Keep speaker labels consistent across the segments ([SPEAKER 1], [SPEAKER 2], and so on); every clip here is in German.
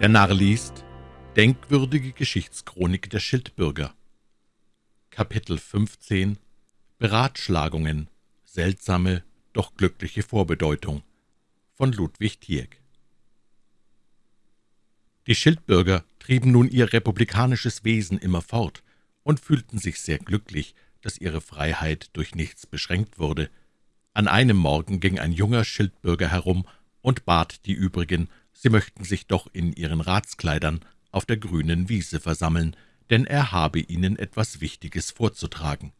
[SPEAKER 1] Der Narr liest Denkwürdige Geschichtschronik der Schildbürger. Kapitel 15 Beratschlagungen. Seltsame, doch glückliche Vorbedeutung. Von Ludwig Tieck Die Schildbürger trieben nun ihr republikanisches Wesen immer fort und fühlten sich sehr glücklich, dass ihre Freiheit durch nichts beschränkt wurde. An einem Morgen ging ein junger Schildbürger herum und bat die übrigen, sie möchten sich doch in ihren Ratskleidern auf der grünen Wiese versammeln, denn er habe ihnen etwas Wichtiges vorzutragen.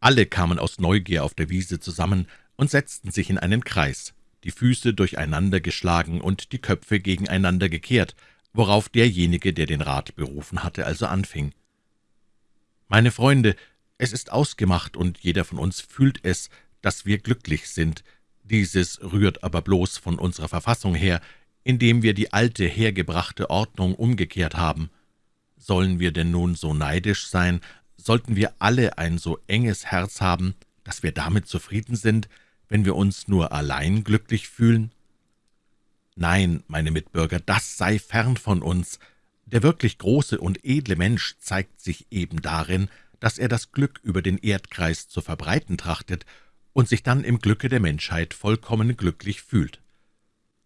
[SPEAKER 1] Alle kamen aus Neugier auf der Wiese zusammen und setzten sich in einen Kreis, die Füße durcheinander geschlagen und die Köpfe gegeneinander gekehrt, worauf derjenige, der den Rat berufen hatte, also anfing. »Meine Freunde, es ist ausgemacht, und jeder von uns fühlt es, dass wir glücklich sind, dieses rührt aber bloß von unserer Verfassung her, indem wir die alte, hergebrachte Ordnung umgekehrt haben. Sollen wir denn nun so neidisch sein, sollten wir alle ein so enges Herz haben, dass wir damit zufrieden sind, wenn wir uns nur allein glücklich fühlen? Nein, meine Mitbürger, das sei fern von uns. Der wirklich große und edle Mensch zeigt sich eben darin, dass er das Glück über den Erdkreis zu verbreiten trachtet und sich dann im Glücke der Menschheit vollkommen glücklich fühlt.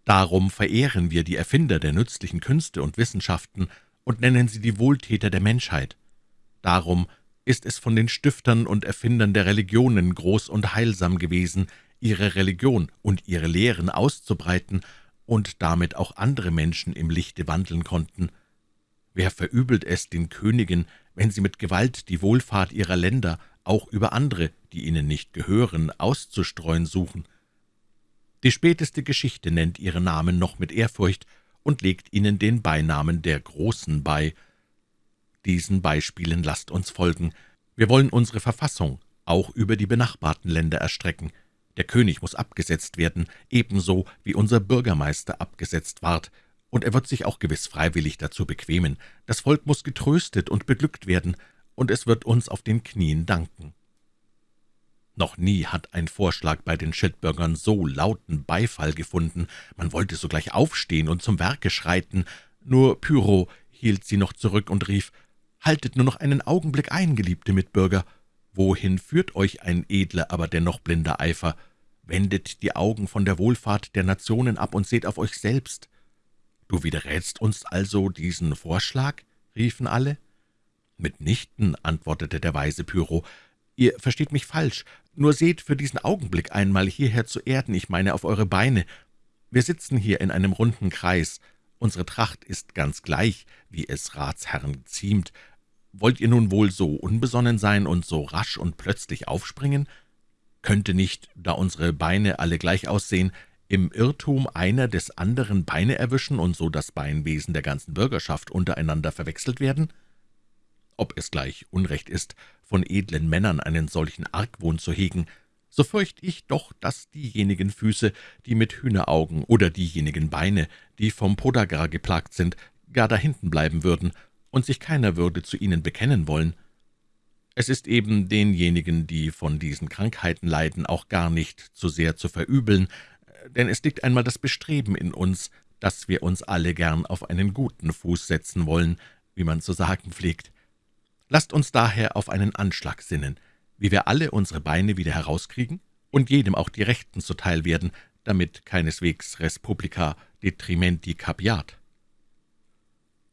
[SPEAKER 1] Darum verehren wir die Erfinder der nützlichen Künste und Wissenschaften und nennen sie die Wohltäter der Menschheit. Darum ist es von den Stiftern und Erfindern der Religionen groß und heilsam gewesen, ihre Religion und ihre Lehren auszubreiten und damit auch andere Menschen im Lichte wandeln konnten. Wer verübelt es den Königen, wenn sie mit Gewalt die Wohlfahrt ihrer Länder auch über andere, die ihnen nicht gehören, auszustreuen suchen. Die späteste Geschichte nennt ihre Namen noch mit Ehrfurcht und legt ihnen den Beinamen der Großen bei. Diesen Beispielen lasst uns folgen. Wir wollen unsere Verfassung auch über die benachbarten Länder erstrecken. Der König muss abgesetzt werden, ebenso wie unser Bürgermeister abgesetzt ward, und er wird sich auch gewiss freiwillig dazu bequemen. Das Volk muss getröstet und beglückt werden, und es wird uns auf den Knien danken. Noch nie hat ein Vorschlag bei den Schildbürgern so lauten Beifall gefunden. Man wollte sogleich aufstehen und zum Werke schreiten. Nur Pyro hielt sie noch zurück und rief, »Haltet nur noch einen Augenblick ein, geliebte Mitbürger. Wohin führt euch ein edler, aber dennoch blinder Eifer? Wendet die Augen von der Wohlfahrt der Nationen ab und seht auf euch selbst.« »Du widerrätst uns also diesen Vorschlag?« riefen alle. »Mitnichten«, antwortete der weise Pyro, »ihr versteht mich falsch. Nur seht für diesen Augenblick einmal hierher zu Erden, ich meine auf eure Beine. Wir sitzen hier in einem runden Kreis. Unsere Tracht ist ganz gleich, wie es Ratsherren ziemt. Wollt ihr nun wohl so unbesonnen sein und so rasch und plötzlich aufspringen? Könnte nicht, da unsere Beine alle gleich aussehen, im Irrtum einer des anderen Beine erwischen und so das Beinwesen der ganzen Bürgerschaft untereinander verwechselt werden?« Ob es gleich Unrecht ist, von edlen Männern einen solchen Argwohn zu hegen, so fürcht ich doch, dass diejenigen Füße, die mit Hühneraugen, oder diejenigen Beine, die vom Podagar geplagt sind, gar dahinten bleiben würden und sich keiner würde zu ihnen bekennen wollen. Es ist eben denjenigen, die von diesen Krankheiten leiden, auch gar nicht zu sehr zu verübeln, denn es liegt einmal das Bestreben in uns, dass wir uns alle gern auf einen guten Fuß setzen wollen, wie man zu sagen pflegt. Lasst uns daher auf einen Anschlag sinnen, wie wir alle unsere Beine wieder herauskriegen und jedem auch die Rechten zuteil werden, damit keineswegs res publica detrimenti capiat.«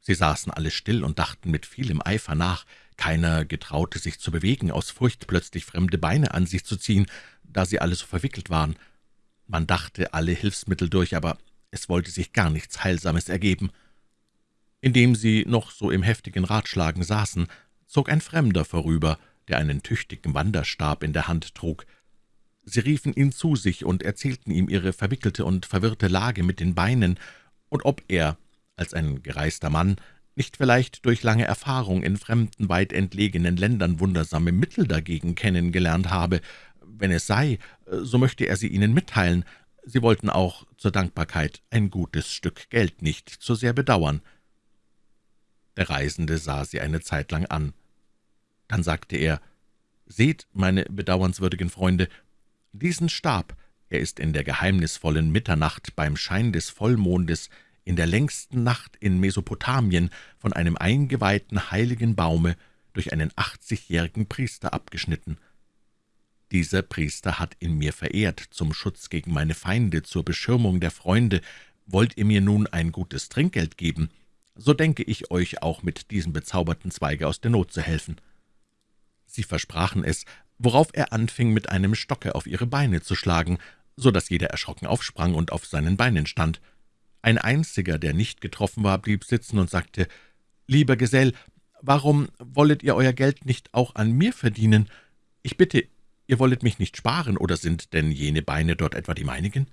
[SPEAKER 1] Sie saßen alle still und dachten mit vielem Eifer nach. Keiner getraute sich zu bewegen, aus Furcht, plötzlich fremde Beine an sich zu ziehen, da sie alle so verwickelt waren. Man dachte alle Hilfsmittel durch, aber es wollte sich gar nichts Heilsames ergeben. Indem sie noch so im heftigen Ratschlagen saßen, zog ein Fremder vorüber, der einen tüchtigen Wanderstab in der Hand trug. Sie riefen ihn zu sich und erzählten ihm ihre verwickelte und verwirrte Lage mit den Beinen und ob er, als ein gereister Mann, nicht vielleicht durch lange Erfahrung in fremden, weit entlegenen Ländern wundersame Mittel dagegen kennengelernt habe. Wenn es sei, so möchte er sie ihnen mitteilen. Sie wollten auch zur Dankbarkeit ein gutes Stück Geld nicht zu sehr bedauern. Der Reisende sah sie eine Zeit lang an. Dann sagte er, »Seht, meine bedauernswürdigen Freunde, diesen Stab, er ist in der geheimnisvollen Mitternacht beim Schein des Vollmondes in der längsten Nacht in Mesopotamien von einem eingeweihten heiligen Baume durch einen achtzigjährigen Priester abgeschnitten. Dieser Priester hat in mir verehrt, zum Schutz gegen meine Feinde, zur Beschirmung der Freunde. Wollt ihr mir nun ein gutes Trinkgeld geben, so denke ich euch auch mit diesem bezauberten Zweige aus der Not zu helfen.« Sie versprachen es, worauf er anfing, mit einem Stocke auf ihre Beine zu schlagen, so dass jeder erschrocken aufsprang und auf seinen Beinen stand. Ein einziger, der nicht getroffen war, blieb sitzen und sagte, »Lieber Gesell, warum wollet ihr euer Geld nicht auch an mir verdienen? Ich bitte, ihr wollet mich nicht sparen, oder sind denn jene Beine dort etwa die meinigen?«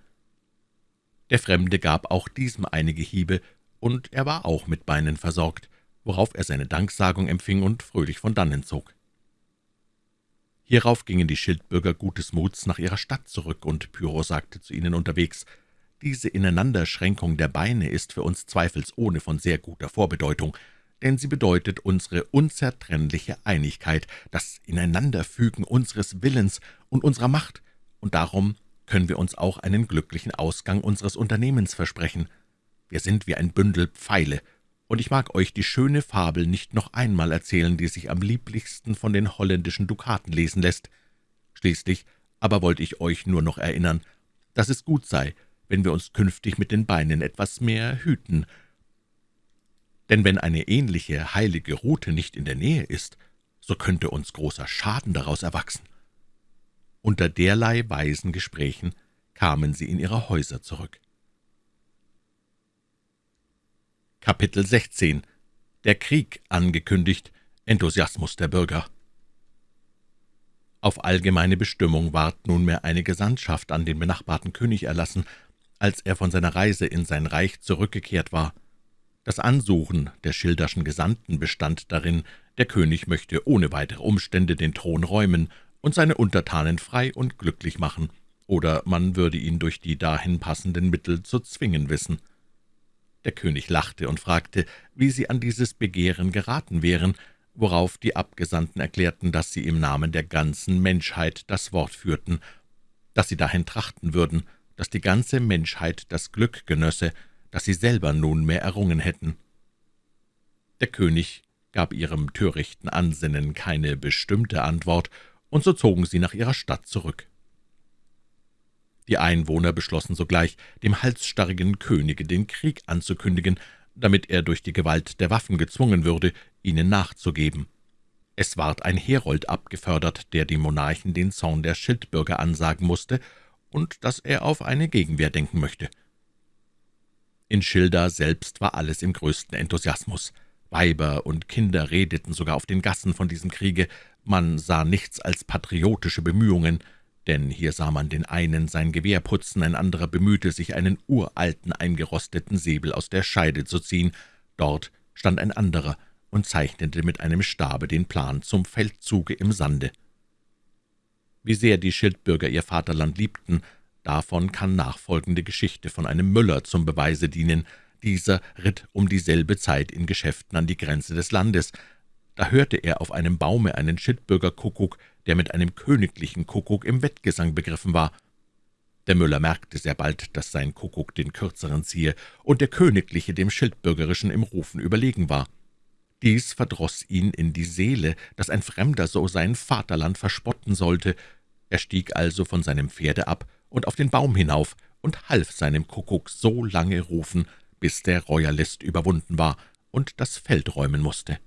[SPEAKER 1] Der Fremde gab auch diesem einige Hiebe, und er war auch mit Beinen versorgt, worauf er seine Danksagung empfing und fröhlich von dannen zog. Hierauf gingen die Schildbürger gutes Muts nach ihrer Stadt zurück, und Pyro sagte zu ihnen unterwegs, »Diese Ineinanderschränkung der Beine ist für uns zweifelsohne von sehr guter Vorbedeutung, denn sie bedeutet unsere unzertrennliche Einigkeit, das Ineinanderfügen unseres Willens und unserer Macht, und darum können wir uns auch einen glücklichen Ausgang unseres Unternehmens versprechen. Wir sind wie ein Bündel Pfeile, und ich mag euch die schöne Fabel nicht noch einmal erzählen, die sich am lieblichsten von den holländischen Dukaten lesen lässt. Schließlich aber wollte ich euch nur noch erinnern, dass es gut sei, wenn wir uns künftig mit den Beinen etwas mehr hüten. Denn wenn eine ähnliche heilige Rute nicht in der Nähe ist, so könnte uns großer Schaden daraus erwachsen. Unter derlei weisen Gesprächen kamen sie in ihre Häuser zurück. Kapitel 16 Der Krieg angekündigt, Enthusiasmus der Bürger Auf allgemeine Bestimmung ward nunmehr eine Gesandtschaft an den benachbarten König erlassen, als er von seiner Reise in sein Reich zurückgekehrt war. Das Ansuchen der schilderschen Gesandten bestand darin, der König möchte ohne weitere Umstände den Thron räumen und seine Untertanen frei und glücklich machen, oder man würde ihn durch die dahin passenden Mittel zu zwingen wissen. Der König lachte und fragte, wie sie an dieses Begehren geraten wären, worauf die Abgesandten erklärten, dass sie im Namen der ganzen Menschheit das Wort führten, dass sie dahin trachten würden, dass die ganze Menschheit das Glück genösse, das sie selber nunmehr errungen hätten. Der König gab ihrem törichten Ansinnen keine bestimmte Antwort, und so zogen sie nach ihrer Stadt zurück. Die Einwohner beschlossen sogleich, dem halsstarrigen Könige den Krieg anzukündigen, damit er durch die Gewalt der Waffen gezwungen würde, ihnen nachzugeben. Es ward ein Herold abgefördert, der dem Monarchen den Zorn der Schildbürger ansagen musste und dass er auf eine Gegenwehr denken möchte. In Schilda selbst war alles im größten Enthusiasmus. Weiber und Kinder redeten sogar auf den Gassen von diesem Kriege, man sah nichts als patriotische Bemühungen, denn hier sah man den einen sein Gewehr putzen, ein anderer bemühte sich, einen uralten, eingerosteten Säbel aus der Scheide zu ziehen. Dort stand ein anderer und zeichnete mit einem Stabe den Plan zum Feldzuge im Sande. Wie sehr die Schildbürger ihr Vaterland liebten, davon kann nachfolgende Geschichte von einem Müller zum Beweise dienen. Dieser ritt um dieselbe Zeit in Geschäften an die Grenze des Landes. Da hörte er auf einem Baume einen Schildbürgerkuckuck, der mit einem königlichen Kuckuck im Wettgesang begriffen war. Der Müller merkte sehr bald, dass sein Kuckuck den kürzeren ziehe und der königliche dem schildbürgerischen im Rufen überlegen war. Dies verdroß ihn in die Seele, dass ein Fremder so sein Vaterland verspotten sollte. Er stieg also von seinem Pferde ab und auf den Baum hinauf und half seinem Kuckuck so lange rufen, bis der Royalist überwunden war und das Feld räumen musste.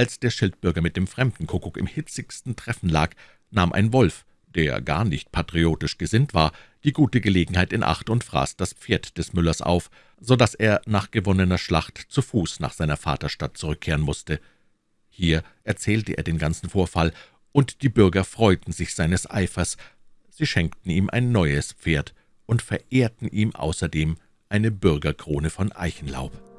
[SPEAKER 1] Als der Schildbürger mit dem fremden Kuckuck im hitzigsten Treffen lag, nahm ein Wolf, der gar nicht patriotisch gesinnt war, die gute Gelegenheit in Acht und fraß das Pferd des Müllers auf, so dass er nach gewonnener Schlacht zu Fuß nach seiner Vaterstadt zurückkehren musste. Hier erzählte er den ganzen Vorfall, und die Bürger freuten sich seines Eifers. Sie schenkten ihm ein neues Pferd und verehrten ihm außerdem eine Bürgerkrone von Eichenlaub.